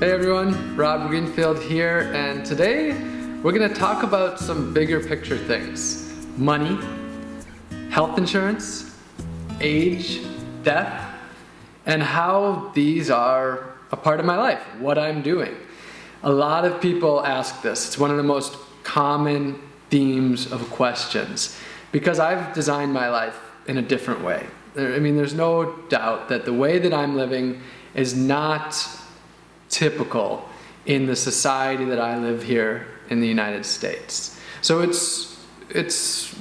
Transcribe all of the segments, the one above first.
Hey everyone, Rob Greenfield here, and today we're going to talk about some bigger picture things. Money, health insurance, age, death, and how these are a part of my life, what I'm doing. A lot of people ask this. It's one of the most common themes of questions because I've designed my life in a different way. I mean, there's no doubt that the way that I'm living is not typical in the society that I live here in the United States. So it's, it's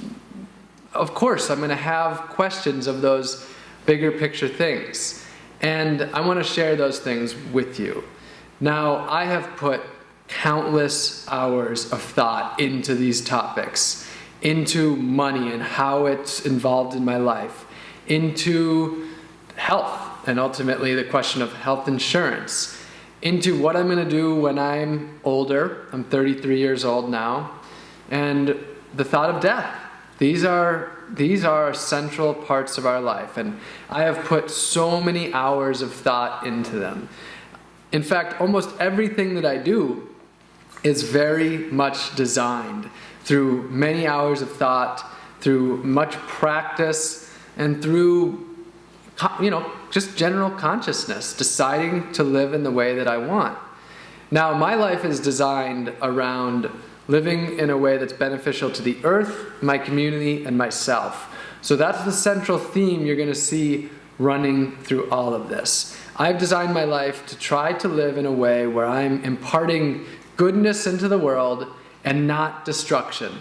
of course, I'm going to have questions of those bigger picture things. And I want to share those things with you. Now, I have put countless hours of thought into these topics, into money and how it's involved in my life, into health and ultimately the question of health insurance, into what I'm going to do when I'm older. I'm 33 years old now, and the thought of death. These are these are central parts of our life, and I have put so many hours of thought into them. In fact, almost everything that I do is very much designed through many hours of thought, through much practice, and through you know, just general consciousness, deciding to live in the way that I want. Now, my life is designed around living in a way that's beneficial to the earth, my community, and myself. So that's the central theme you're going to see running through all of this. I've designed my life to try to live in a way where I'm imparting goodness into the world and not destruction.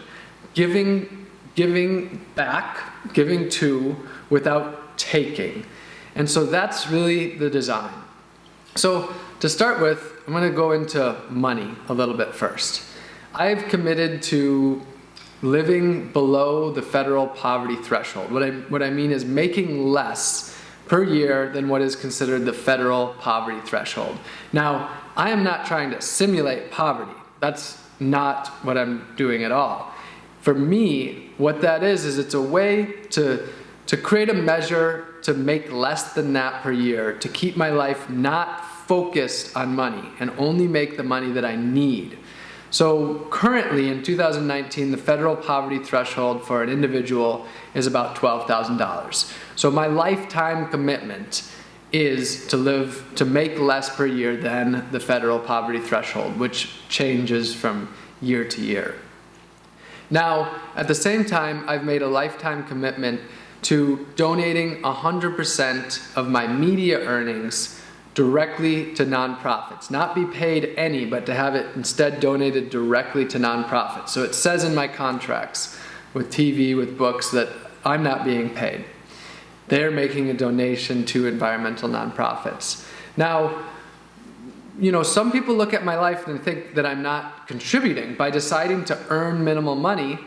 Giving, giving back, giving to, without taking. And so that's really the design. So to start with, I'm going to go into money a little bit first. I've committed to living below the federal poverty threshold. What I, what I mean is making less per year than what is considered the federal poverty threshold. Now, I am not trying to simulate poverty. That's not what I'm doing at all. For me, what that is, is it's a way to, to create a measure to make less than that per year, to keep my life not focused on money and only make the money that I need. So currently in 2019, the federal poverty threshold for an individual is about $12,000. So my lifetime commitment is to live, to make less per year than the federal poverty threshold, which changes from year to year. Now, at the same time, I've made a lifetime commitment to donating 100% of my media earnings directly to nonprofits. Not be paid any, but to have it instead donated directly to nonprofits. So it says in my contracts with TV, with books, that I'm not being paid. They're making a donation to environmental nonprofits. Now, you know, some people look at my life and think that I'm not contributing by deciding to earn minimal money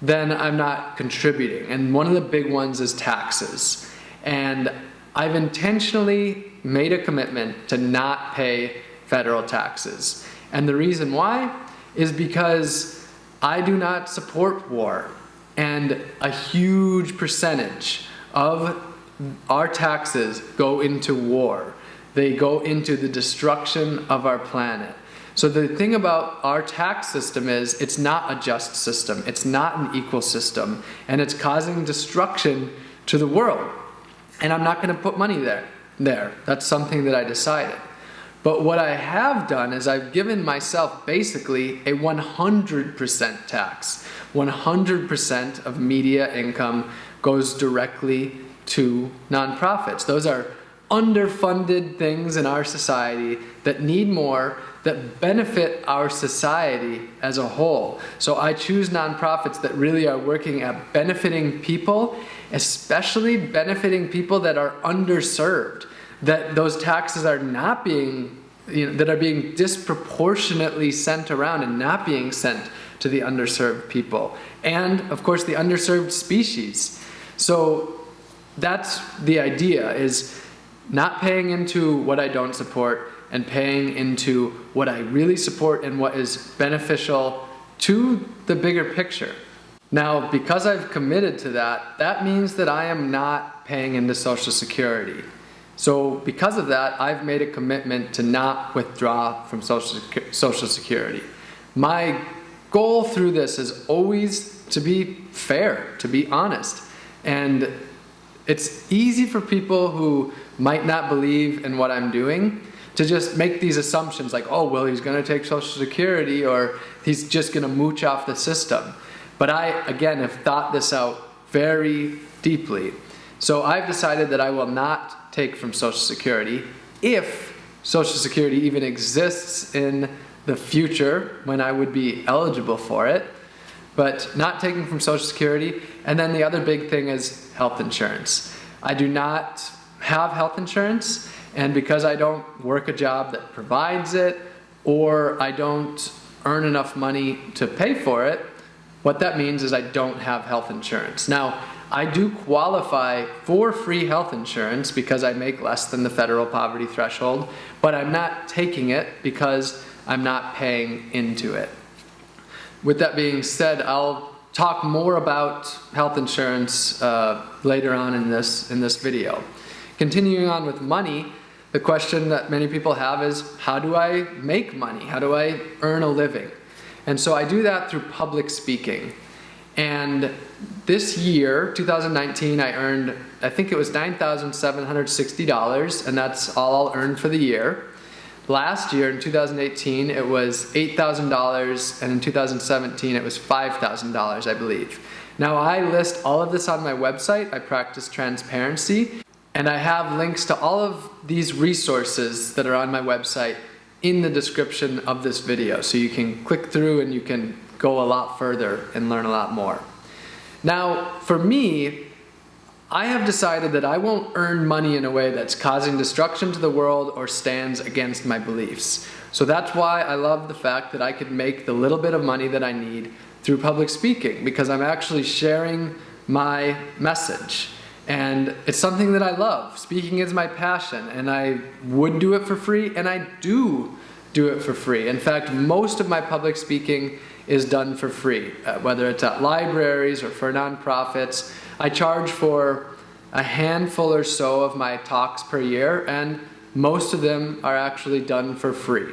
then I'm not contributing. And one of the big ones is taxes. And I've intentionally made a commitment to not pay federal taxes. And the reason why is because I do not support war. And a huge percentage of our taxes go into war. They go into the destruction of our planet. So the thing about our tax system is it's not a just system. It's not an equal system. And it's causing destruction to the world. And I'm not going to put money there. There. That's something that I decided. But what I have done is I've given myself basically a 100% tax. 100% of media income goes directly to nonprofits. Those are underfunded things in our society that need more that benefit our society as a whole. So I choose nonprofits that really are working at benefiting people, especially benefiting people that are underserved, that those taxes are not being, you know, that are being disproportionately sent around and not being sent to the underserved people. And of course the underserved species. So that's the idea is not paying into what I don't support, and paying into what I really support and what is beneficial to the bigger picture. Now, because I've committed to that, that means that I am not paying into Social Security. So because of that, I've made a commitment to not withdraw from Social, Social Security. My goal through this is always to be fair, to be honest. And it's easy for people who might not believe in what I'm doing to just make these assumptions like, oh, well, he's going to take Social Security or he's just going to mooch off the system. But I, again, have thought this out very deeply. So I've decided that I will not take from Social Security if Social Security even exists in the future when I would be eligible for it, but not taking from Social Security. And then the other big thing is health insurance. I do not have health insurance, and because I don't work a job that provides it, or I don't earn enough money to pay for it, what that means is I don't have health insurance. Now, I do qualify for free health insurance because I make less than the federal poverty threshold, but I'm not taking it because I'm not paying into it. With that being said, I'll talk more about health insurance uh, later on in this, in this video. Continuing on with money, the question that many people have is, how do I make money? How do I earn a living? And so I do that through public speaking. And this year, 2019, I earned, I think it was $9,760, and that's all I'll earn for the year. Last year, in 2018, it was $8,000, and in 2017, it was $5,000, I believe. Now, I list all of this on my website. I practice transparency, and I have links to all of these resources that are on my website in the description of this video. So you can click through and you can go a lot further and learn a lot more. Now, for me, I have decided that I won't earn money in a way that's causing destruction to the world or stands against my beliefs. So that's why I love the fact that I could make the little bit of money that I need through public speaking because I'm actually sharing my message. And it's something that I love. Speaking is my passion, and I would do it for free, and I do do it for free. In fact, most of my public speaking is done for free, uh, whether it's at libraries or for nonprofits. I charge for a handful or so of my talks per year, and most of them are actually done for free.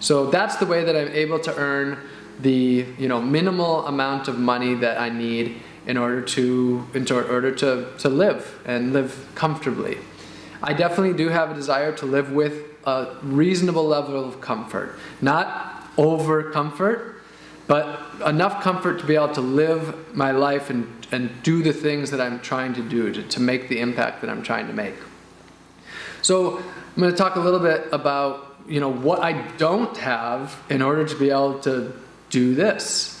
So that's the way that I'm able to earn the you know minimal amount of money that I need in order to in order to, to live and live comfortably. I definitely do have a desire to live with a reasonable level of comfort. Not over comfort, but enough comfort to be able to live my life and, and do the things that I'm trying to do to, to make the impact that I'm trying to make. So I'm going to talk a little bit about you know what I don't have in order to be able to do this.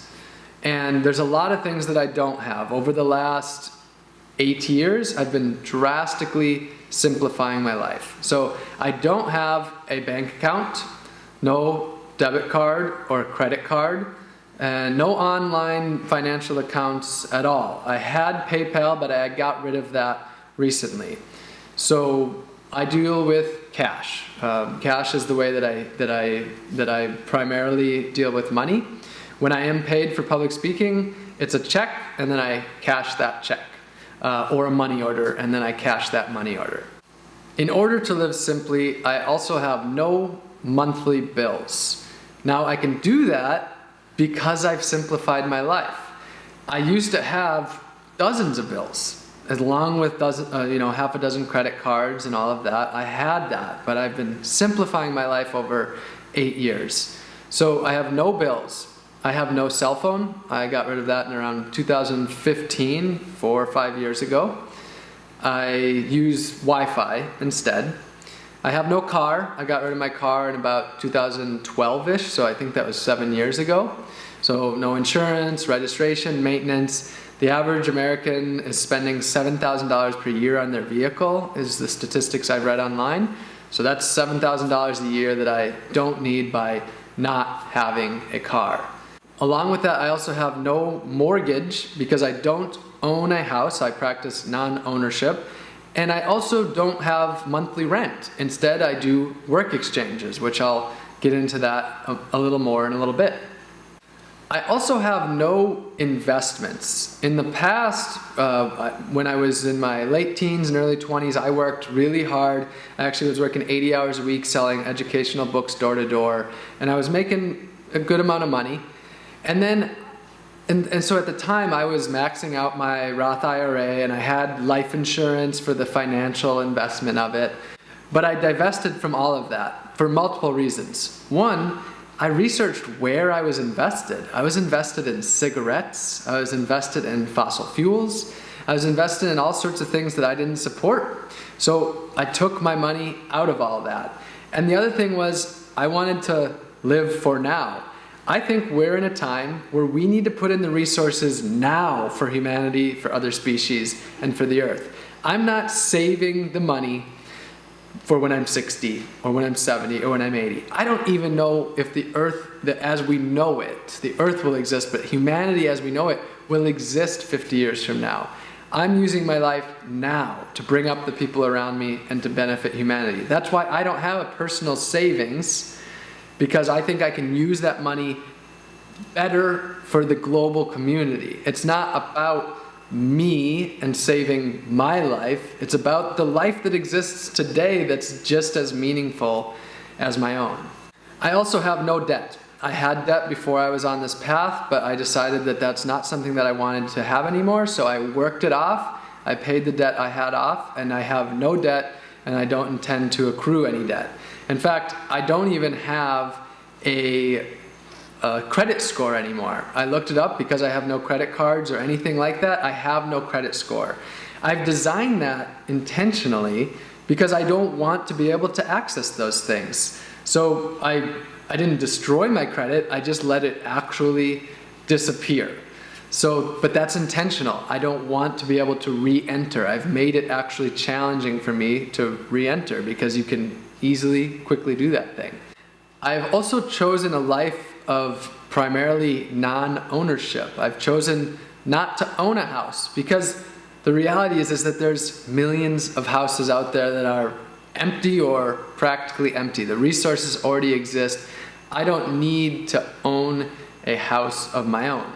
And there's a lot of things that I don't have. Over the last eight years, I've been drastically simplifying my life. So I don't have a bank account, no debit card or credit card, and no online financial accounts at all. I had PayPal, but I got rid of that recently. So I deal with cash. Um, cash is the way that I that I that I primarily deal with money. When I am paid for public speaking, it's a check and then I cash that check. Uh, or a money order and then I cash that money order. In order to live simply, I also have no monthly bills. Now I can do that because I've simplified my life. I used to have dozens of bills, along with dozen, uh, you know, half a dozen credit cards and all of that. I had that, but I've been simplifying my life over eight years. So I have no bills. I have no cell phone. I got rid of that in around 2015, four or five years ago. I use Wi-Fi instead. I have no car. I got rid of my car in about 2012-ish, so I think that was seven years ago. So no insurance, registration, maintenance. The average American is spending $7,000 per year on their vehicle, is the statistics I've read online. So that's $7,000 a year that I don't need by not having a car. Along with that, I also have no mortgage because I don't own a house. I practice non-ownership. And I also don't have monthly rent. Instead, I do work exchanges, which I'll get into that a, a little more in a little bit. I also have no investments. In the past, uh, when I was in my late teens and early 20s, I worked really hard. I actually was working 80 hours a week selling educational books door to door, and I was making a good amount of money. And then, and, and so at the time, I was maxing out my Roth IRA and I had life insurance for the financial investment of it. But I divested from all of that for multiple reasons. One, I researched where I was invested. I was invested in cigarettes, I was invested in fossil fuels, I was invested in all sorts of things that I didn't support. So I took my money out of all that. And the other thing was I wanted to live for now. I think we're in a time where we need to put in the resources now for humanity, for other species, and for the earth. I'm not saving the money for when I'm 60 or when I'm 70 or when I'm 80. I don't even know if the earth, that as we know it, the earth will exist, but humanity as we know it will exist 50 years from now. I'm using my life now to bring up the people around me and to benefit humanity. That's why I don't have a personal savings because I think I can use that money better for the global community. It's not about me and saving my life. It's about the life that exists today that's just as meaningful as my own. I also have no debt. I had debt before I was on this path, but I decided that that's not something that I wanted to have anymore, so I worked it off. I paid the debt I had off, and I have no debt, and I don't intend to accrue any debt. In fact, I don't even have a a credit score anymore. I looked it up because I have no credit cards or anything like that. I have no credit score. I've designed that intentionally because I don't want to be able to access those things. So I, I didn't destroy my credit, I just let it actually disappear. So, but that's intentional. I don't want to be able to re-enter. I've made it actually challenging for me to re-enter because you can easily, quickly do that thing. I've also chosen a life of primarily non-ownership. I've chosen not to own a house because the reality is, is that there's millions of houses out there that are empty or practically empty. The resources already exist. I don't need to own a house of my own.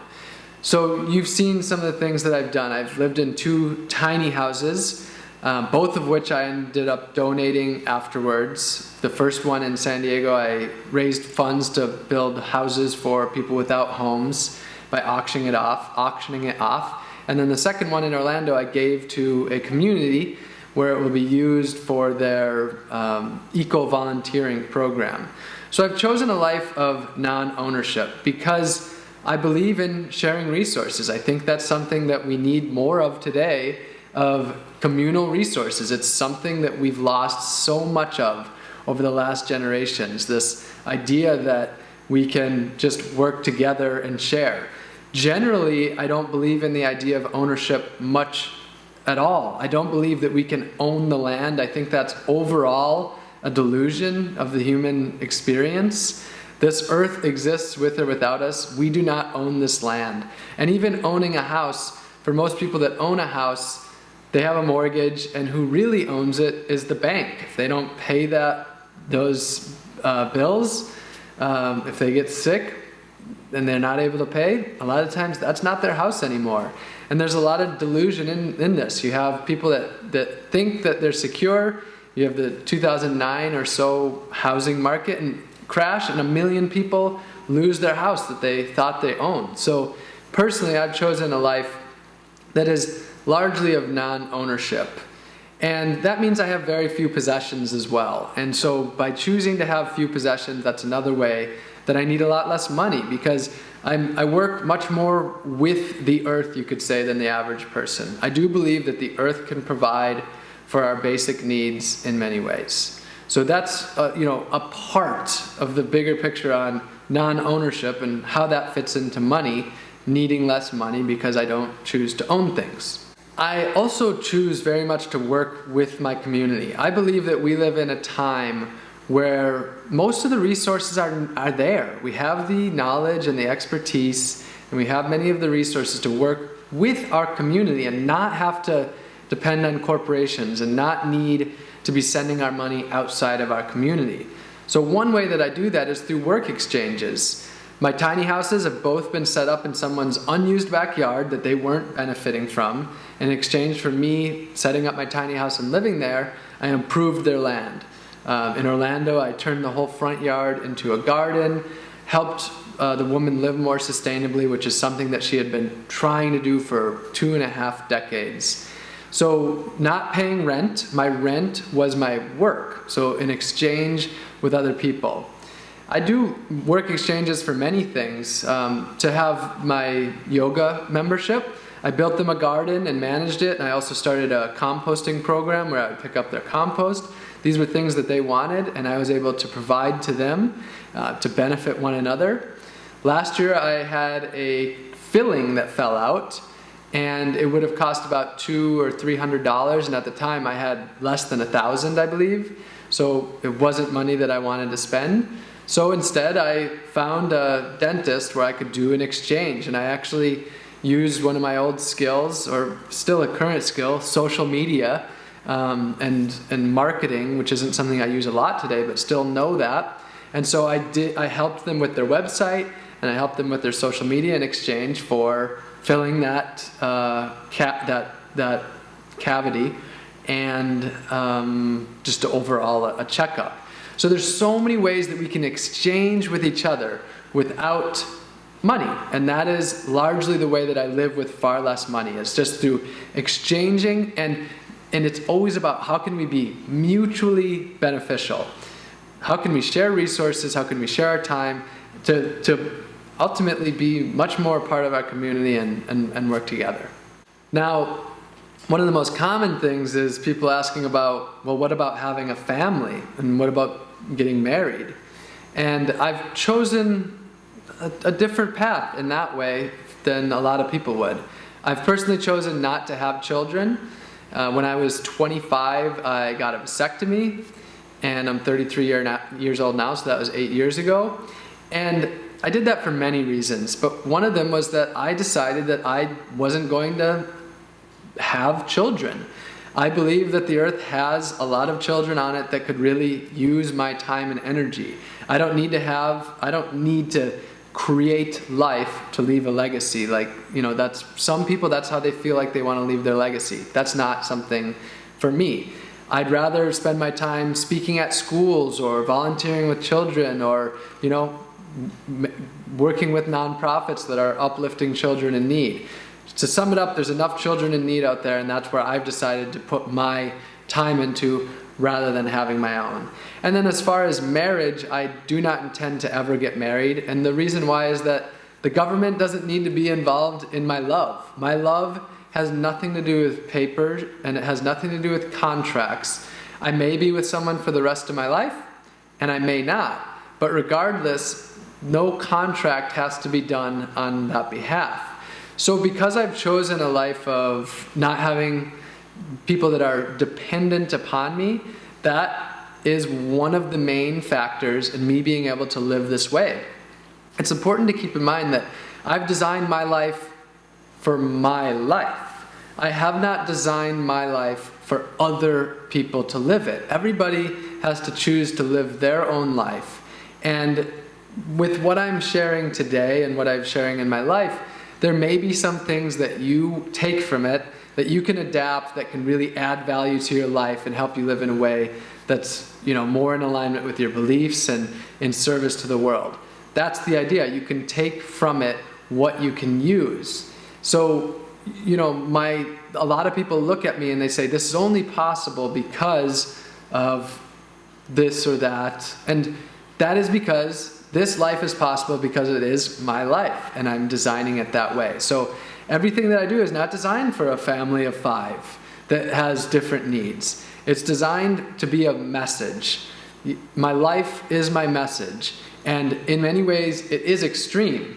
So you've seen some of the things that I've done. I've lived in two tiny houses um, both of which I ended up donating afterwards. The first one in San Diego, I raised funds to build houses for people without homes by auctioning it off, auctioning it off. And then the second one in Orlando, I gave to a community where it will be used for their um, eco-volunteering program. So I've chosen a life of non-ownership because I believe in sharing resources. I think that's something that we need more of today of communal resources. It's something that we've lost so much of over the last generations, this idea that we can just work together and share. Generally, I don't believe in the idea of ownership much at all. I don't believe that we can own the land. I think that's overall a delusion of the human experience. This earth exists with or without us. We do not own this land. And even owning a house, for most people that own a house, they have a mortgage and who really owns it is the bank. If they don't pay that those uh, bills, um, if they get sick and they're not able to pay, a lot of times that's not their house anymore. And there's a lot of delusion in, in this. You have people that, that think that they're secure. You have the 2009 or so housing market and crash and a million people lose their house that they thought they owned. So personally, I've chosen a life that is largely of non-ownership. And that means I have very few possessions as well. And so by choosing to have few possessions, that's another way that I need a lot less money because I'm, i work much more with the earth, you could say, than the average person. I do believe that the earth can provide for our basic needs in many ways. So that's, uh, you know, a part of the bigger picture on non-ownership and how that fits into money, needing less money because I don't choose to own things. I also choose very much to work with my community. I believe that we live in a time where most of the resources are, are there. We have the knowledge and the expertise and we have many of the resources to work with our community and not have to depend on corporations and not need to be sending our money outside of our community. So one way that I do that is through work exchanges. My tiny houses have both been set up in someone's unused backyard that they weren't benefiting from. In exchange for me setting up my tiny house and living there, I improved their land. Um, in Orlando, I turned the whole front yard into a garden, helped uh, the woman live more sustainably, which is something that she had been trying to do for two and a half decades. So not paying rent, my rent was my work. So in exchange with other people. I do work exchanges for many things. Um, to have my yoga membership, I built them a garden and managed it, and I also started a composting program where I would pick up their compost. These were things that they wanted, and I was able to provide to them uh, to benefit one another. Last year I had a filling that fell out, and it would have cost about two or three hundred dollars, and at the time I had less than a thousand, I believe. So it wasn't money that I wanted to spend. So instead I found a dentist where I could do an exchange and I actually used one of my old skills, or still a current skill, social media um, and, and marketing, which isn't something I use a lot today, but still know that. And so I, did, I helped them with their website and I helped them with their social media in exchange for filling that, uh, that, that cavity and um, just overall a, a checkup. So there's so many ways that we can exchange with each other without money. And that is largely the way that I live with far less money. It's just through exchanging and and it's always about how can we be mutually beneficial. How can we share resources? How can we share our time to, to ultimately be much more part of our community and, and, and work together. Now, one of the most common things is people asking about, well, what about having a family? And what about getting married. And I've chosen a, a different path in that way than a lot of people would. I've personally chosen not to have children. Uh, when I was 25, I got a vasectomy, and I'm 33 year years old now, so that was eight years ago. And I did that for many reasons, but one of them was that I decided that I wasn't going to have children. I believe that the earth has a lot of children on it that could really use my time and energy. I don't need to have, I don't need to create life to leave a legacy. Like, you know, that's, some people, that's how they feel like they want to leave their legacy. That's not something for me. I'd rather spend my time speaking at schools or volunteering with children or, you know, working with nonprofits that are uplifting children in need to sum it up, there's enough children in need out there and that's where I've decided to put my time into rather than having my own. And then as far as marriage, I do not intend to ever get married. And the reason why is that the government doesn't need to be involved in my love. My love has nothing to do with paper and it has nothing to do with contracts. I may be with someone for the rest of my life and I may not. But regardless, no contract has to be done on that behalf. So because I've chosen a life of not having people that are dependent upon me, that is one of the main factors in me being able to live this way. It's important to keep in mind that I've designed my life for my life. I have not designed my life for other people to live it. Everybody has to choose to live their own life. And with what I'm sharing today and what I'm sharing in my life, there may be some things that you take from it that you can adapt that can really add value to your life and help you live in a way that's you know more in alignment with your beliefs and in service to the world. That's the idea. You can take from it what you can use. So, you know, my a lot of people look at me and they say this is only possible because of this or that. And that is because this life is possible because it is my life and I'm designing it that way. So everything that I do is not designed for a family of five that has different needs. It's designed to be a message. My life is my message. And in many ways, it is extreme.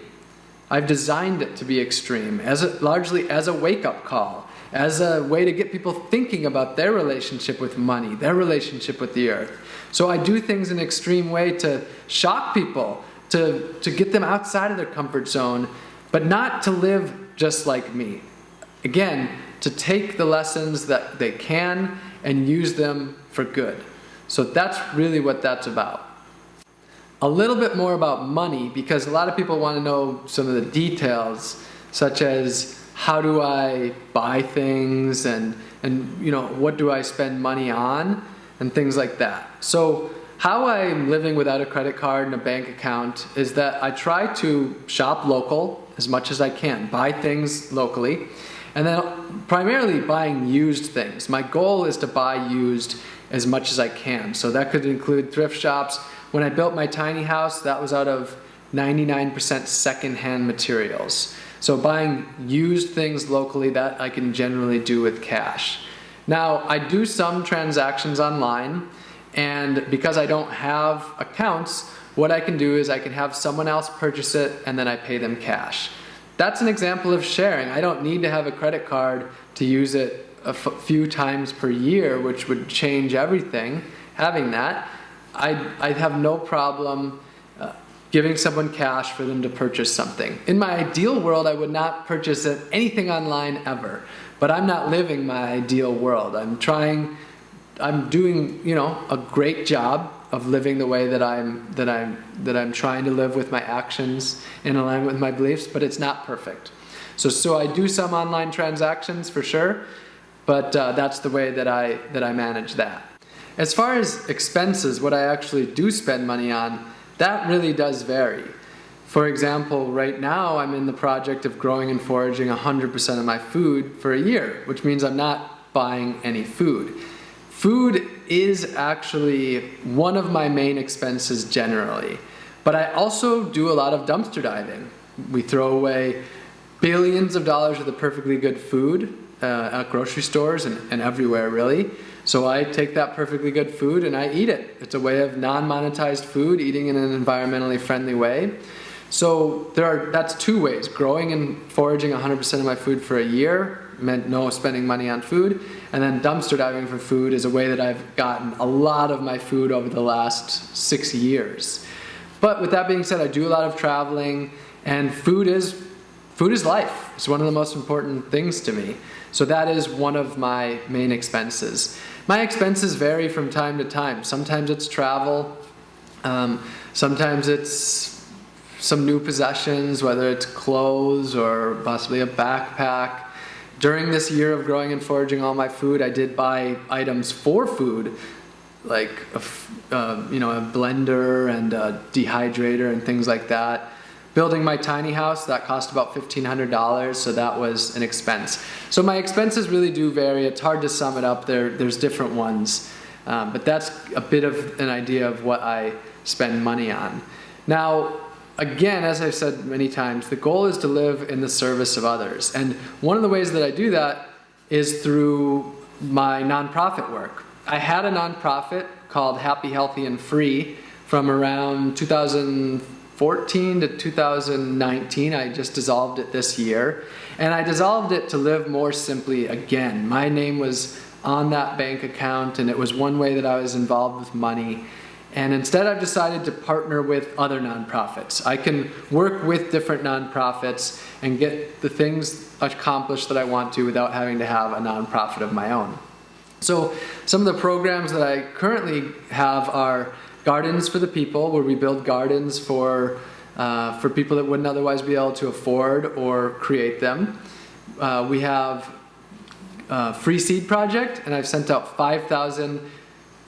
I've designed it to be extreme, as a, largely as a wake-up call, as a way to get people thinking about their relationship with money, their relationship with the earth. So I do things in an extreme way to shock people, to, to get them outside of their comfort zone, but not to live just like me. Again, to take the lessons that they can and use them for good. So that's really what that's about. a little bit more about money because a lot of people want to know some of the details, such as how do I buy things and, and you know, what do I spend money on and things like that. So how I'm living without a credit card and a bank account is that I try to shop local as much as I can, buy things locally, and then primarily buying used things. My goal is to buy used as much as I can. So that could include thrift shops. When I built my tiny house, that was out of 99% secondhand materials. So buying used things locally, that I can generally do with cash. Now, I do some transactions online, and because I don't have accounts, what I can do is I can have someone else purchase it and then I pay them cash. That's an example of sharing. I don't need to have a credit card to use it a few times per year, which would change everything, having that. I, I have no problem uh, giving someone cash for them to purchase something. In my ideal world, I would not purchase anything online ever, but I'm not living my ideal world. I'm trying, I'm doing, you know, a great job of living the way that I'm that I'm that I'm trying to live with my actions in alignment with my beliefs, but it's not perfect. So so I do some online transactions for sure, but uh, that's the way that I that I manage that. As far as expenses, what I actually do spend money on, that really does vary. For example, right now I'm in the project of growing and foraging 100% of my food for a year, which means I'm not buying any food. Food is actually one of my main expenses generally, but I also do a lot of dumpster diving. We throw away billions of dollars of the perfectly good food uh, at grocery stores and, and everywhere really. So I take that perfectly good food and I eat it. It's a way of non-monetized food, eating in an environmentally friendly way. So there are, that's two ways, growing and foraging 100% of my food for a year, meant no spending money on food. And then dumpster diving for food is a way that I've gotten a lot of my food over the last six years. But with that being said, I do a lot of traveling and food is, food is life. It's one of the most important things to me. So that is one of my main expenses. My expenses vary from time to time. Sometimes it's travel, um, sometimes it's some new possessions, whether it's clothes or possibly a backpack. During this year of growing and foraging all my food, I did buy items for food, like a, uh, you know, a blender and a dehydrator and things like that. Building my tiny house, that cost about $1,500, so that was an expense. So my expenses really do vary. It's hard to sum it up. There, there's different ones. Um, but that's a bit of an idea of what I spend money on. Now, again, as I've said many times, the goal is to live in the service of others. And one of the ways that I do that is through my nonprofit work. I had a nonprofit called Happy, Healthy, and Free from around 2014 to 2019. I just dissolved it this year. And I dissolved it to live more simply again. My name was on that bank account and it was one way that I was involved with money. And instead I've decided to partner with other nonprofits. I can work with different nonprofits and get the things accomplished that I want to without having to have a nonprofit of my own. So some of the programs that I currently have are Gardens for the People, where we build gardens for, uh, for people that wouldn't otherwise be able to afford or create them. Uh, we have uh, Free Seed Project, and I've sent out 5,000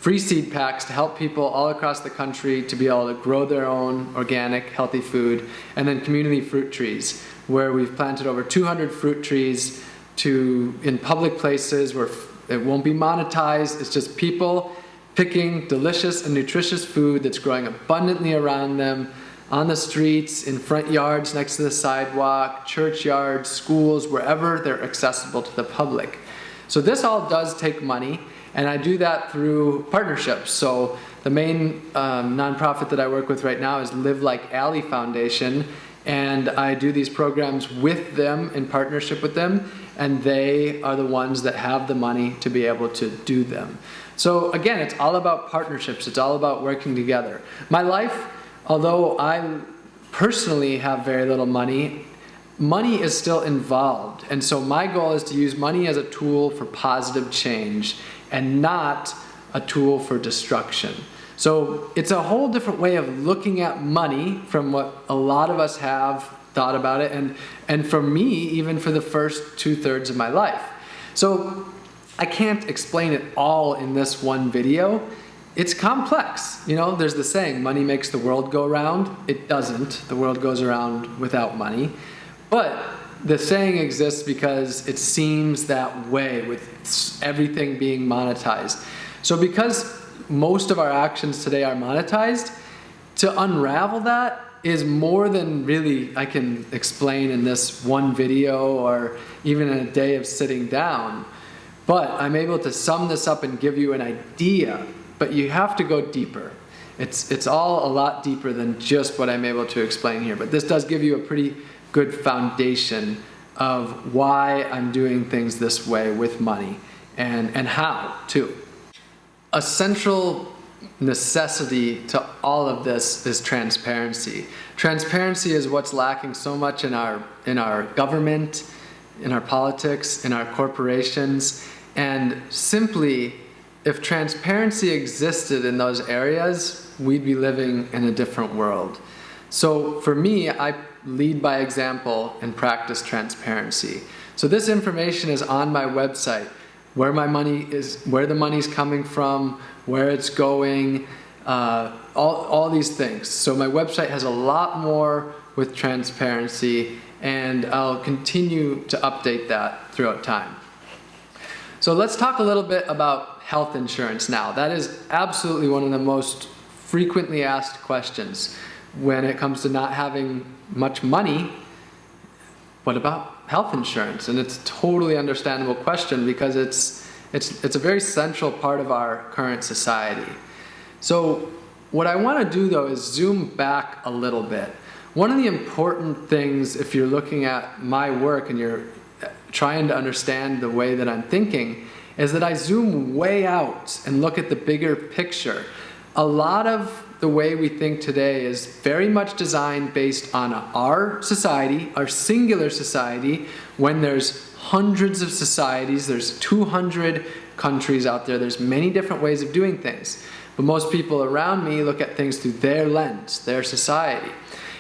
free seed packs to help people all across the country to be able to grow their own organic, healthy food, and then community fruit trees, where we've planted over 200 fruit trees to in public places where it won't be monetized. It's just people picking delicious and nutritious food that's growing abundantly around them on the streets, in front yards, next to the sidewalk, churchyards, schools, wherever they're accessible to the public. So this all does take money. And I do that through partnerships. So the main um, nonprofit that I work with right now is Live Like Allie Foundation. And I do these programs with them in partnership with them. And they are the ones that have the money to be able to do them. So again, it's all about partnerships. It's all about working together. My life, although I personally have very little money, money is still involved. And so my goal is to use money as a tool for positive change and not a tool for destruction. So it's a whole different way of looking at money from what a lot of us have thought about it and, and for me, even for the first two thirds of my life. So I can't explain it all in this one video. It's complex. You know, there's the saying, money makes the world go round. It doesn't. The world goes around without money. But the saying exists because it seems that way with everything being monetized. So because most of our actions today are monetized, to unravel that is more than really I can explain in this one video or even in a day of sitting down. But I'm able to sum this up and give you an idea, but you have to go deeper. It's, it's all a lot deeper than just what I'm able to explain here, but this does give you a pretty good foundation of why I'm doing things this way with money and, and how too. A central necessity to all of this is transparency. Transparency is what's lacking so much in our, in our government, in our politics, in our corporations, and simply, if transparency existed in those areas, we'd be living in a different world. So for me, I lead by example and practice transparency. So this information is on my website, where my money is, where the money's coming from, where it's going, uh, all, all these things. So my website has a lot more with transparency and I'll continue to update that throughout time. So let's talk a little bit about health insurance now. That is absolutely one of the most frequently asked questions when it comes to not having much money. What about health insurance? And it's a totally understandable question because it's, it's, it's a very central part of our current society. So what I want to do though is zoom back a little bit. One of the important things if you're looking at my work and you're uh, trying to understand the way that I'm thinking is that I zoom way out and look at the bigger picture. A lot of the way we think today is very much designed based on our society, our singular society, when there's hundreds of societies, there's 200 countries out there, there's many different ways of doing things. But most people around me look at things through their lens, their society.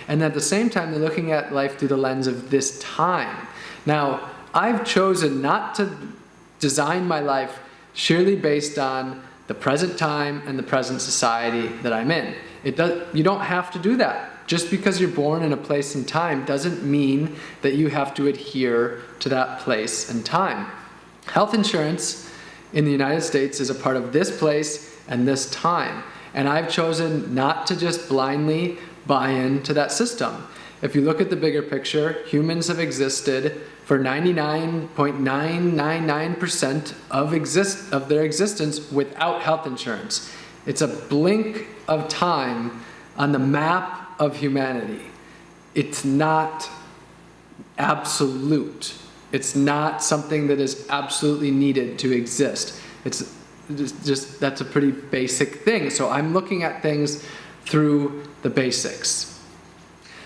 And at the same time, they're looking at life through the lens of this time. Now, I've chosen not to design my life surely based on the present time and the present society that I'm in. It does, you don't have to do that. Just because you're born in a place and time doesn't mean that you have to adhere to that place and time. Health insurance in the United States is a part of this place and this time. And I've chosen not to just blindly buy into that system. If you look at the bigger picture, humans have existed for 99.999% of, exist of their existence without health insurance. It's a blink of time on the map of humanity. It's not absolute. It's not something that is absolutely needed to exist. It's just, just that's a pretty basic thing. So I'm looking at things through the basics.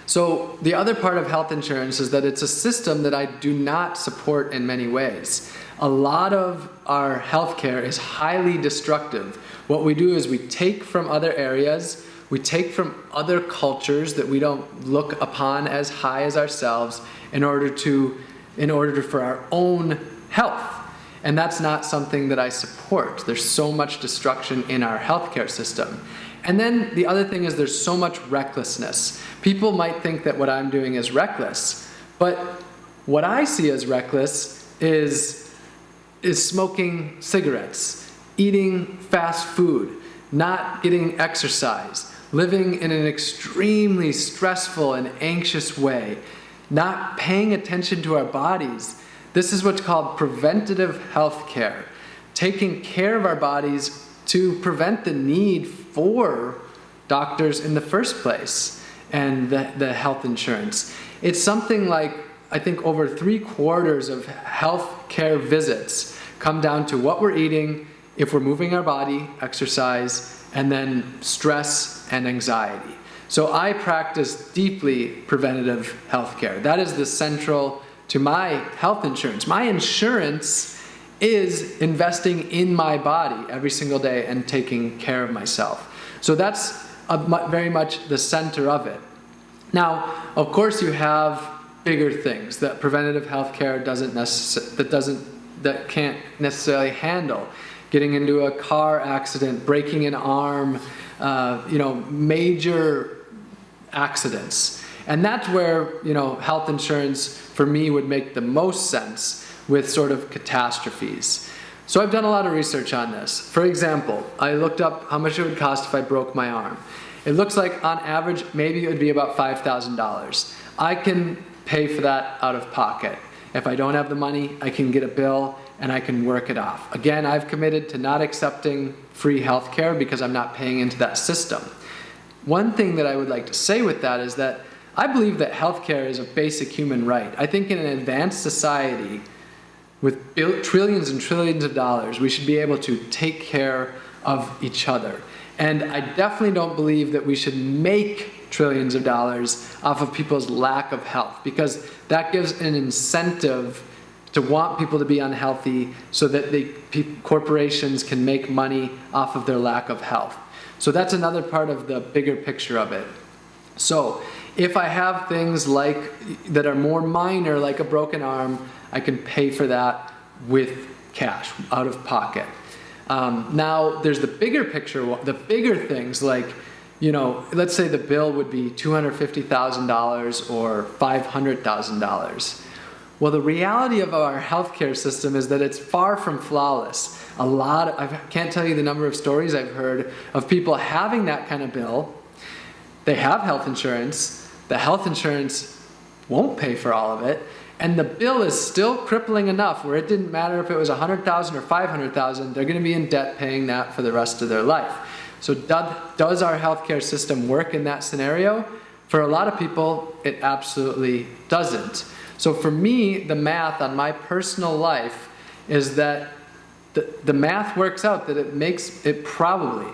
So the other part of health insurance is that it's a system that I do not support in many ways. A lot of our healthcare is highly destructive. What we do is we take from other areas, we take from other cultures that we don't look upon as high as ourselves in order to, in order for our own health. And that's not something that I support. There's so much destruction in our healthcare system. And then the other thing is there's so much recklessness. People might think that what I'm doing is reckless, but what I see as reckless is, is smoking cigarettes, eating fast food, not getting exercise, living in an extremely stressful and anxious way, not paying attention to our bodies, this is what's called preventative health care, taking care of our bodies to prevent the need for doctors in the first place and the, the health insurance. It's something like, I think over three quarters of health care visits come down to what we're eating, if we're moving our body, exercise, and then stress and anxiety. So I practice deeply preventative health care. That is the central to my health insurance. My insurance is investing in my body every single day and taking care of myself. So that's very much the center of it. Now, of course, you have bigger things that preventative health care doesn't that doesn't that can't necessarily handle. Getting into a car accident, breaking an arm, uh, you know, major accidents. And that's where, you know, health insurance for me would make the most sense with sort of catastrophes. So I've done a lot of research on this. For example, I looked up how much it would cost if I broke my arm. It looks like on average, maybe it would be about $5,000. I can pay for that out of pocket. If I don't have the money, I can get a bill and I can work it off. Again, I've committed to not accepting free health care because I'm not paying into that system. One thing that I would like to say with that is that I believe that healthcare is a basic human right. I think in an advanced society with trillions and trillions of dollars, we should be able to take care of each other. And I definitely don't believe that we should make trillions of dollars off of people's lack of health because that gives an incentive to want people to be unhealthy so that the corporations can make money off of their lack of health. So that's another part of the bigger picture of it. So if I have things like that are more minor, like a broken arm, I can pay for that with cash, out of pocket. Um, now, there's the bigger picture, the bigger things like, you know, let's say the bill would be $250,000 or $500,000. Well, the reality of our healthcare system is that it's far from flawless. A lot, of, I can't tell you the number of stories I've heard of people having that kind of bill. They have health insurance, the health insurance won't pay for all of it, and the bill is still crippling enough where it didn't matter if it was 100,000 or 500,000, they're going to be in debt paying that for the rest of their life. So does our healthcare system work in that scenario? For a lot of people, it absolutely doesn't. So for me, the math on my personal life is that the, the math works out that it makes it probably,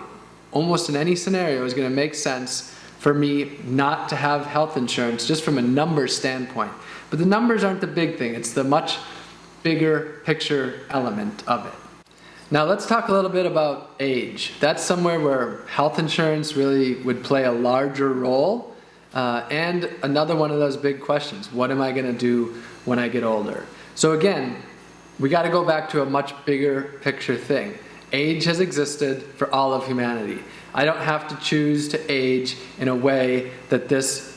almost in any scenario, is going to make sense for me not to have health insurance just from a numbers standpoint. But the numbers aren't the big thing, it's the much bigger picture element of it. Now let's talk a little bit about age. That's somewhere where health insurance really would play a larger role. Uh, and another one of those big questions, what am I gonna do when I get older? So again, we gotta go back to a much bigger picture thing. Age has existed for all of humanity. I don't have to choose to age in a way that this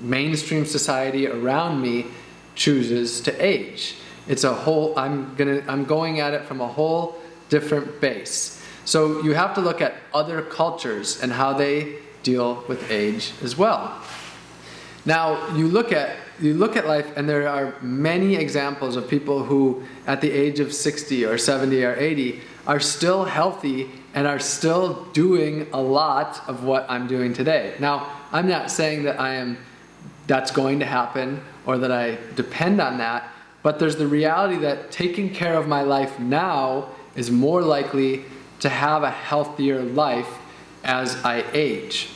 mainstream society around me chooses to age. It's a whole, I'm, gonna, I'm going at it from a whole different base. So you have to look at other cultures and how they deal with age as well. Now, you look at you look at life and there are many examples of people who at the age of 60 or 70 or 80 are still healthy and are still doing a lot of what I'm doing today. Now, I'm not saying that I am that's going to happen or that I depend on that, but there's the reality that taking care of my life now is more likely to have a healthier life as I age.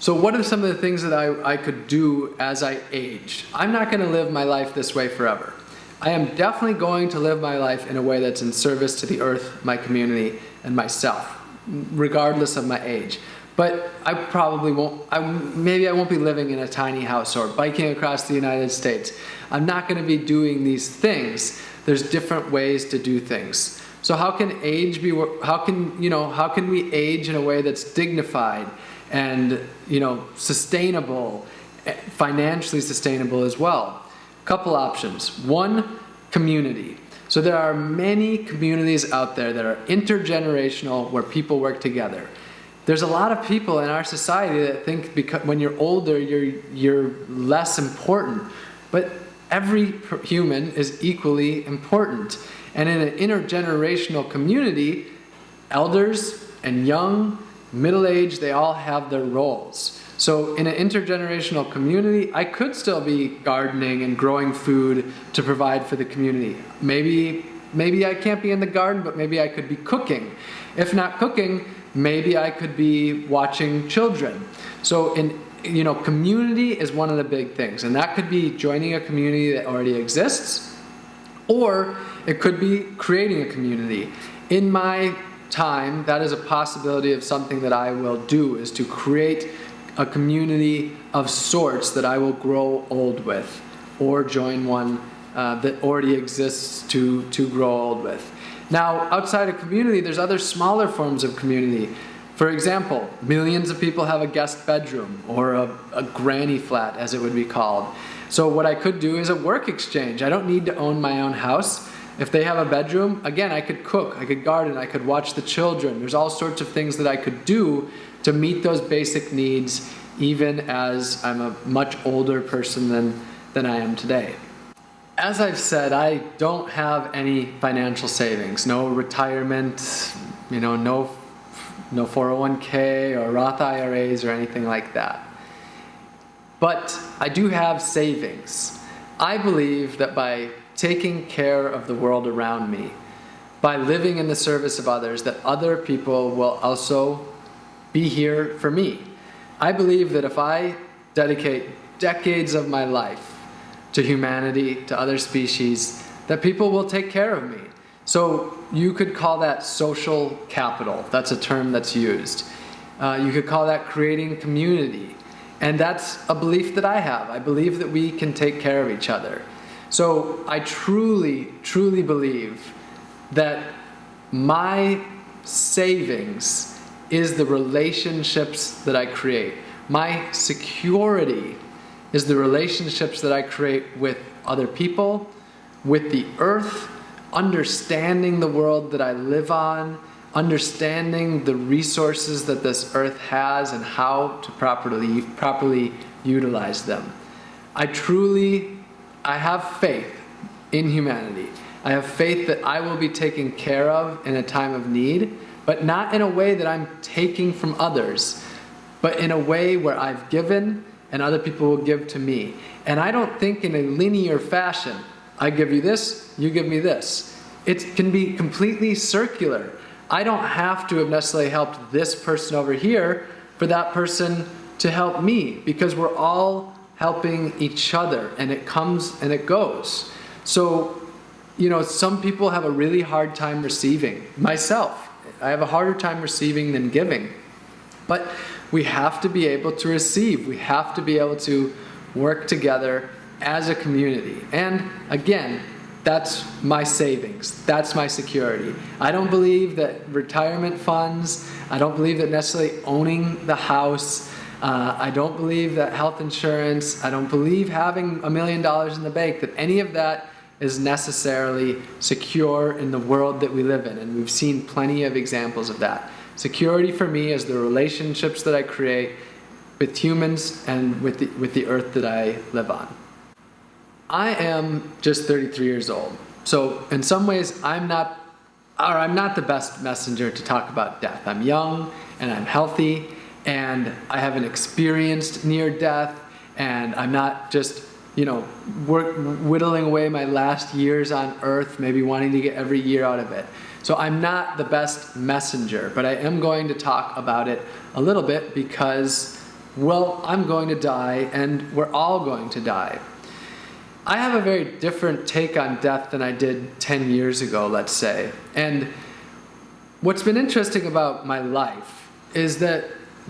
So what are some of the things that I, I could do as I age? I'm not going to live my life this way forever. I am definitely going to live my life in a way that's in service to the earth, my community, and myself, regardless of my age. But I probably won't, I, maybe I won't be living in a tiny house or biking across the United States. I'm not going to be doing these things. There's different ways to do things. So how can age be, how can, you know, how can we age in a way that's dignified and, you know, sustainable, eh, financially sustainable as well? Couple options. One, community. So there are many communities out there that are intergenerational where people work together. There's a lot of people in our society that think because when you're older, you're, you're less important. But every human is equally important. And in an intergenerational community, elders and young, middle-aged, they all have their roles. So in an intergenerational community, I could still be gardening and growing food to provide for the community. Maybe, maybe I can't be in the garden, but maybe I could be cooking. If not cooking, maybe I could be watching children. So in you know, community is one of the big things, and that could be joining a community that already exists, or it could be creating a community. In my time, that is a possibility of something that I will do, is to create a community of sorts that I will grow old with, or join one uh, that already exists to, to grow old with. Now, outside of community, there's other smaller forms of community. For example, millions of people have a guest bedroom, or a, a granny flat, as it would be called. So what I could do is a work exchange. I don't need to own my own house. If they have a bedroom, again, I could cook, I could garden, I could watch the children. There's all sorts of things that I could do to meet those basic needs even as I'm a much older person than, than I am today. As I've said, I don't have any financial savings, no retirement, you know, no, no 401k or Roth IRAs or anything like that. But I do have savings. I believe that by taking care of the world around me, by living in the service of others, that other people will also be here for me. I believe that if I dedicate decades of my life to humanity, to other species, that people will take care of me. So you could call that social capital. That's a term that's used. Uh, you could call that creating community. And that's a belief that I have. I believe that we can take care of each other. So I truly, truly believe that my savings is the relationships that I create. My security is the relationships that I create with other people, with the earth, understanding the world that I live on, understanding the resources that this earth has and how to properly, properly utilize them. I truly, I have faith in humanity. I have faith that I will be taken care of in a time of need, but not in a way that I'm taking from others, but in a way where I've given and other people will give to me. And I don't think in a linear fashion. I give you this, you give me this. It can be completely circular. I don't have to have necessarily helped this person over here for that person to help me because we're all helping each other and it comes and it goes. So, you know, some people have a really hard time receiving. Myself, I have a harder time receiving than giving. But we have to be able to receive. We have to be able to work together as a community. And again, that's my savings. That's my security. I don't believe that retirement funds, I don't believe that necessarily owning the house, uh, I don't believe that health insurance, I don't believe having a million dollars in the bank, that any of that is necessarily secure in the world that we live in. And we've seen plenty of examples of that. Security for me is the relationships that I create with humans and with the, with the earth that I live on. I am just 33 years old. So in some ways, I'm not, or I'm not the best messenger to talk about death. I'm young and I'm healthy and I haven't experienced near death and I'm not just, you know, work, whittling away my last years on earth, maybe wanting to get every year out of it. So I'm not the best messenger, but I am going to talk about it a little bit because, well, I'm going to die and we're all going to die. I have a very different take on death than I did 10 years ago, let's say. And what's been interesting about my life is that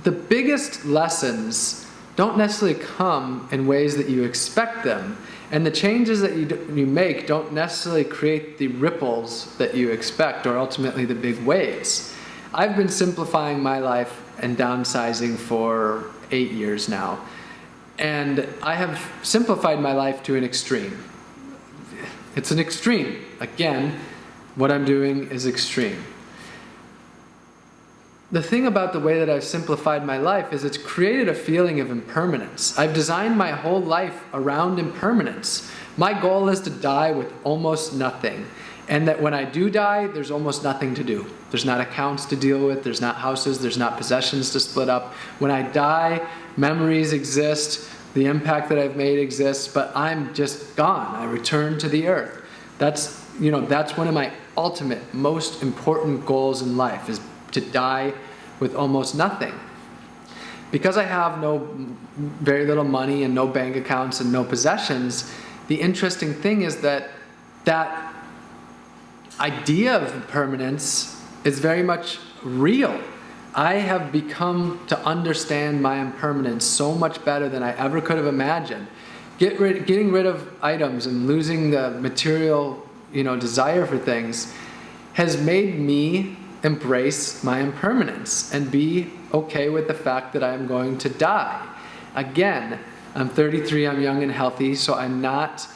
the biggest lessons don't necessarily come in ways that you expect them. And the changes that you, do, you make don't necessarily create the ripples that you expect or ultimately the big waves. I've been simplifying my life and downsizing for eight years now. And I have simplified my life to an extreme. It's an extreme. Again, what I'm doing is extreme the thing about the way that I've simplified my life is it's created a feeling of impermanence. I've designed my whole life around impermanence. My goal is to die with almost nothing. And that when I do die, there's almost nothing to do. There's not accounts to deal with, there's not houses, there's not possessions to split up. When I die, memories exist, the impact that I've made exists, but I'm just gone. I return to the earth. That's, you know, that's one of my ultimate, most important goals in life is to die with almost nothing. Because I have no very little money and no bank accounts and no possessions, the interesting thing is that that idea of permanence is very much real. I have become to understand my impermanence so much better than I ever could have imagined. Get rid, getting rid of items and losing the material you know, desire for things has made me embrace my impermanence and be okay with the fact that I'm going to die. Again, I'm 33, I'm young and healthy, so I'm not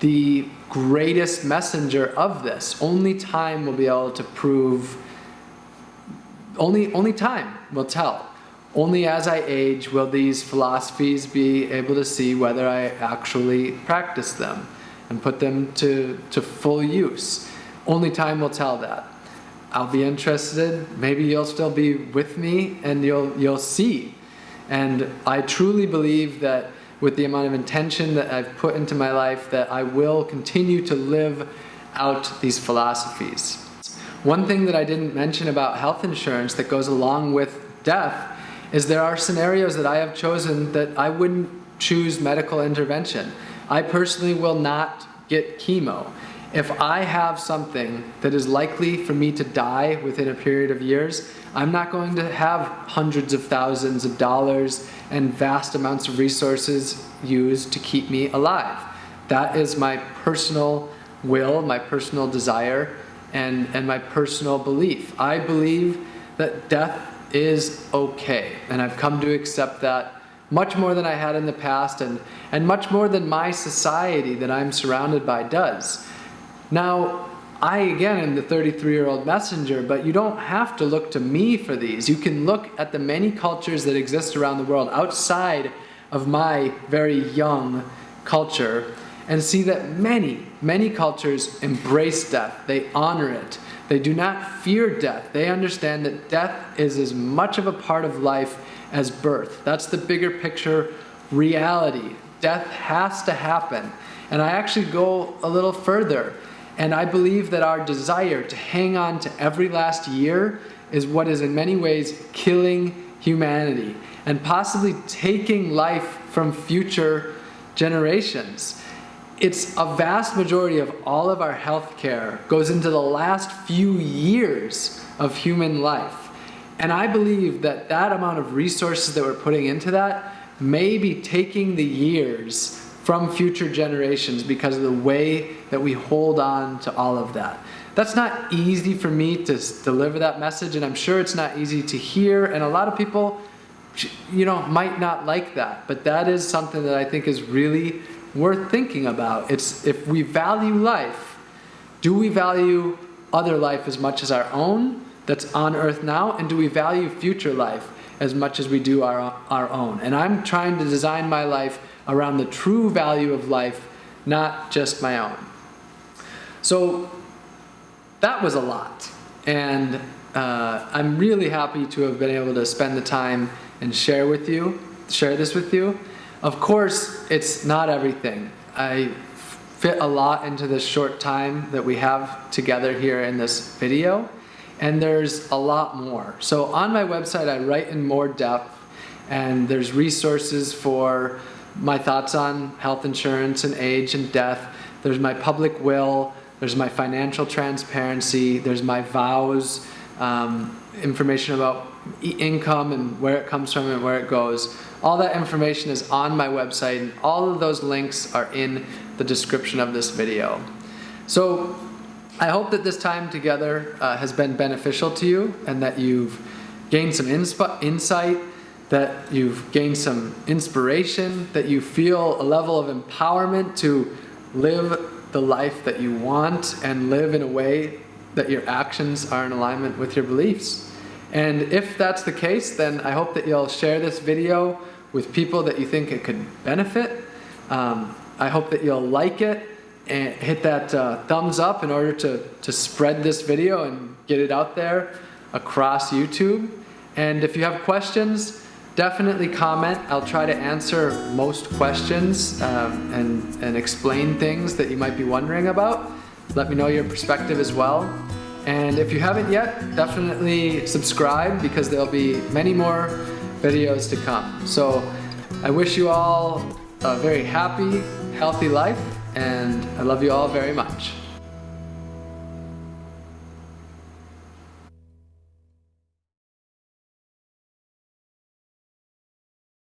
the greatest messenger of this. Only time will be able to prove, only, only time will tell. Only as I age will these philosophies be able to see whether I actually practice them and put them to, to full use. Only time will tell that. I'll be interested, maybe you'll still be with me and you'll, you'll see. And I truly believe that with the amount of intention that I've put into my life that I will continue to live out these philosophies. One thing that I didn't mention about health insurance that goes along with death is there are scenarios that I have chosen that I wouldn't choose medical intervention. I personally will not get chemo. If I have something that is likely for me to die within a period of years, I'm not going to have hundreds of thousands of dollars and vast amounts of resources used to keep me alive. That is my personal will, my personal desire, and, and my personal belief. I believe that death is okay, and I've come to accept that much more than I had in the past and, and much more than my society that I'm surrounded by does. Now, I again am the 33 year old messenger, but you don't have to look to me for these. You can look at the many cultures that exist around the world outside of my very young culture and see that many, many cultures embrace death. They honor it. They do not fear death. They understand that death is as much of a part of life as birth. That's the bigger picture reality. Death has to happen. And I actually go a little further. And I believe that our desire to hang on to every last year is what is in many ways killing humanity and possibly taking life from future generations. It's a vast majority of all of our health care goes into the last few years of human life. And I believe that that amount of resources that we're putting into that may be taking the years from future generations because of the way that we hold on to all of that. That's not easy for me to deliver that message, and I'm sure it's not easy to hear, and a lot of people, you know, might not like that, but that is something that I think is really worth thinking about. It's if we value life, do we value other life as much as our own that's on earth now, and do we value future life as much as we do our, our own? And I'm trying to design my life around the true value of life, not just my own. So that was a lot. And uh, I'm really happy to have been able to spend the time and share with you, share this with you. Of course, it's not everything. I fit a lot into this short time that we have together here in this video, and there's a lot more. So on my website, I write in more depth, and there's resources for my thoughts on health insurance and age and death. There's my public will. There's my financial transparency. There's my vows, um, information about income and where it comes from and where it goes. All that information is on my website and all of those links are in the description of this video. So I hope that this time together uh, has been beneficial to you and that you've gained some insight that you've gained some inspiration, that you feel a level of empowerment to live the life that you want and live in a way that your actions are in alignment with your beliefs. And if that's the case, then I hope that you'll share this video with people that you think it could benefit. Um, I hope that you'll like it and hit that uh, thumbs up in order to, to spread this video and get it out there across YouTube. And if you have questions, definitely comment. I'll try to answer most questions um, and, and explain things that you might be wondering about. Let me know your perspective as well. And if you haven't yet, definitely subscribe because there'll be many more videos to come. So I wish you all a very happy, healthy life and I love you all very much.